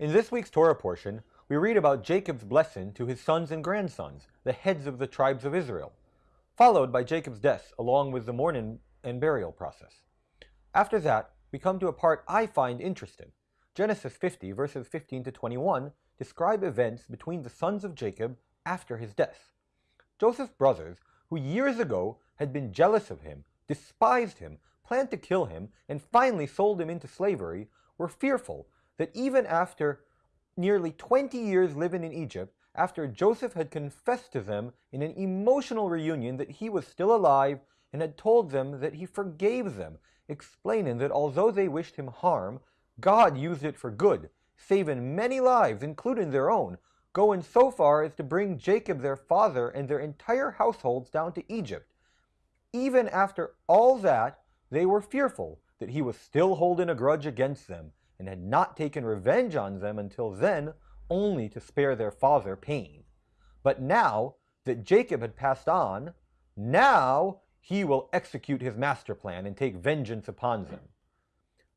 In this week's Torah portion, we read about Jacob's blessing to his sons and grandsons, the heads of the tribes of Israel, followed by Jacob's death along with the mourning and burial process. After that, we come to a part I find interesting. Genesis 50 verses 15 to 21 describe events between the sons of Jacob after his death. Joseph's brothers, who years ago had been jealous of him, despised him, planned to kill him, and finally sold him into slavery, were fearful that even after nearly 20 years living in Egypt, after Joseph had confessed to them in an emotional reunion that he was still alive and had told them that he forgave them, explaining that although they wished him harm, God used it for good, saving many lives, including their own, going so far as to bring Jacob their father and their entire households down to Egypt. Even after all that, they were fearful that he was still holding a grudge against them and had not taken revenge on them until then, only to spare their father pain. But now that Jacob had passed on, now he will execute his master plan and take vengeance upon them.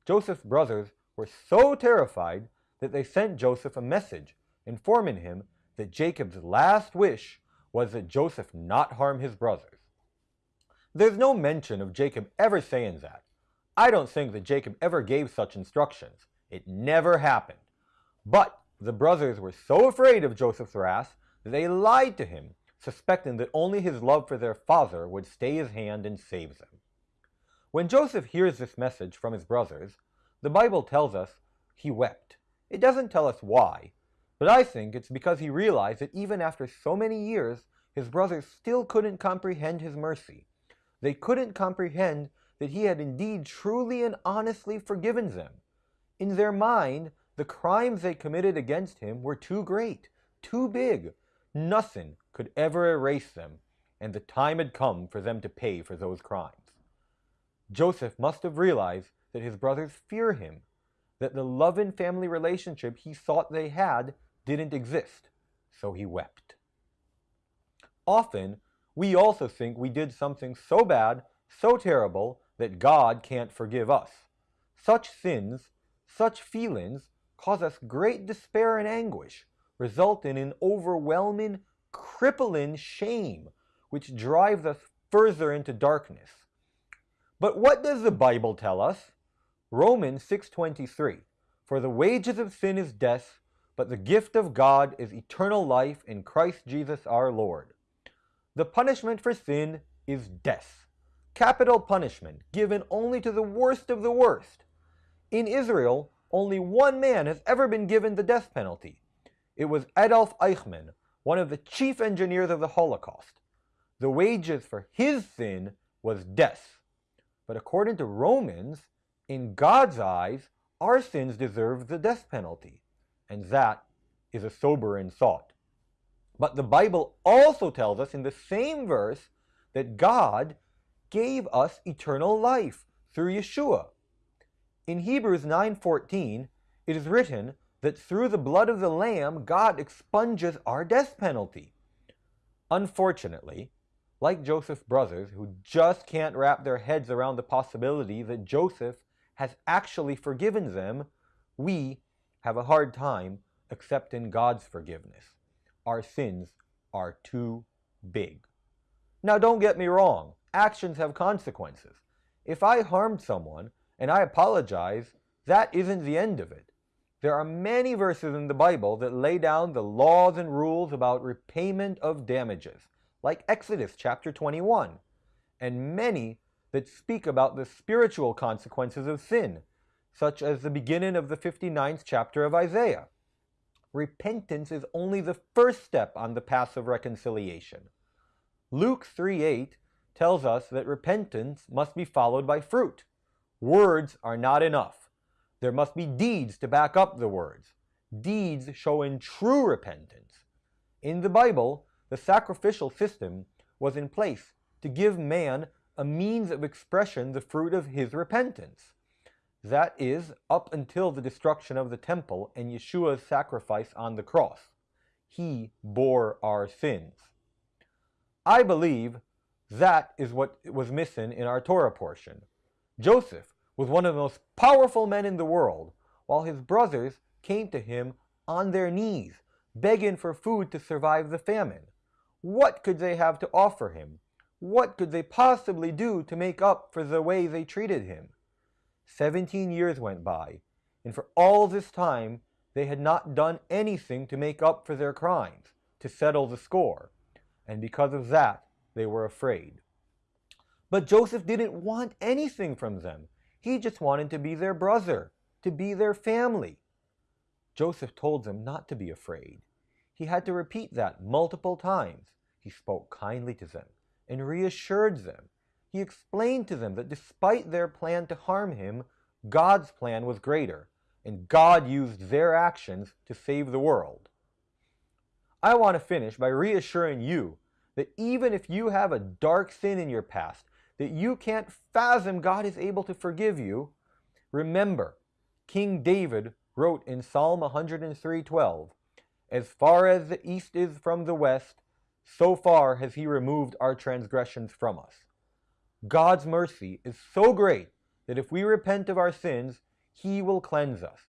Joseph's brothers were so terrified that they sent Joseph a message informing him that Jacob's last wish was that Joseph not harm his brothers. There's no mention of Jacob ever saying that. I don't think that Jacob ever gave such instructions. It never happened. But the brothers were so afraid of Joseph's wrath that they lied to him, suspecting that only his love for their father would stay his hand and save them. When Joseph hears this message from his brothers, the Bible tells us he wept. It doesn't tell us why, but I think it's because he realized that even after so many years, his brothers still couldn't comprehend his mercy. They couldn't comprehend that he had indeed truly and honestly forgiven them. In their mind, the crimes they committed against him were too great, too big. Nothing could ever erase them, and the time had come for them to pay for those crimes. Joseph must have realized that his brothers fear him, that the loving family relationship he thought they had didn't exist, so he wept. Often, we also think we did something so bad, so terrible, that God can't forgive us. Such sins such feelings cause us great despair and anguish, resulting in overwhelming, crippling shame, which drives us further into darkness. But what does the Bible tell us? Romans 6.23 For the wages of sin is death, but the gift of God is eternal life in Christ Jesus our Lord. The punishment for sin is death. Capital punishment, given only to the worst of the worst. In Israel, only one man has ever been given the death penalty. It was Adolf Eichmann, one of the chief engineers of the Holocaust. The wages for his sin was death. But according to Romans, in God's eyes, our sins deserve the death penalty. And that is a sobering thought. But the Bible also tells us in the same verse that God gave us eternal life through Yeshua. In Hebrews 9.14, it is written that through the blood of the Lamb, God expunges our death penalty. Unfortunately, like Joseph's brothers, who just can't wrap their heads around the possibility that Joseph has actually forgiven them, we have a hard time accepting God's forgiveness. Our sins are too big. Now don't get me wrong, actions have consequences. If I harmed someone, and I apologize, that isn't the end of it. There are many verses in the Bible that lay down the laws and rules about repayment of damages, like Exodus chapter 21, and many that speak about the spiritual consequences of sin, such as the beginning of the 59th chapter of Isaiah. Repentance is only the first step on the path of reconciliation. Luke 3.8 tells us that repentance must be followed by fruit. Words are not enough. There must be deeds to back up the words. Deeds showing true repentance. In the Bible, the sacrificial system was in place to give man a means of expression the fruit of his repentance. That is, up until the destruction of the temple and Yeshua's sacrifice on the cross. He bore our sins. I believe that is what was missing in our Torah portion. Joseph was one of the most powerful men in the world, while his brothers came to him on their knees, begging for food to survive the famine. What could they have to offer him? What could they possibly do to make up for the way they treated him? Seventeen years went by, and for all this time they had not done anything to make up for their crimes, to settle the score, and because of that they were afraid. But Joseph didn't want anything from them. He just wanted to be their brother, to be their family. Joseph told them not to be afraid. He had to repeat that multiple times. He spoke kindly to them and reassured them. He explained to them that despite their plan to harm him, God's plan was greater, and God used their actions to save the world. I want to finish by reassuring you that even if you have a dark sin in your past, that you can't fathom God is able to forgive you, remember, King David wrote in Psalm 103:12, As far as the east is from the west, so far has he removed our transgressions from us. God's mercy is so great that if we repent of our sins, he will cleanse us.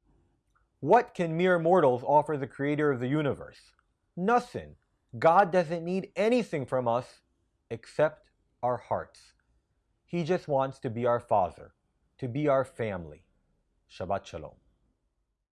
What can mere mortals offer the creator of the universe? Nothing. God doesn't need anything from us except our hearts. He just wants to be our father, to be our family. Shabbat Shalom.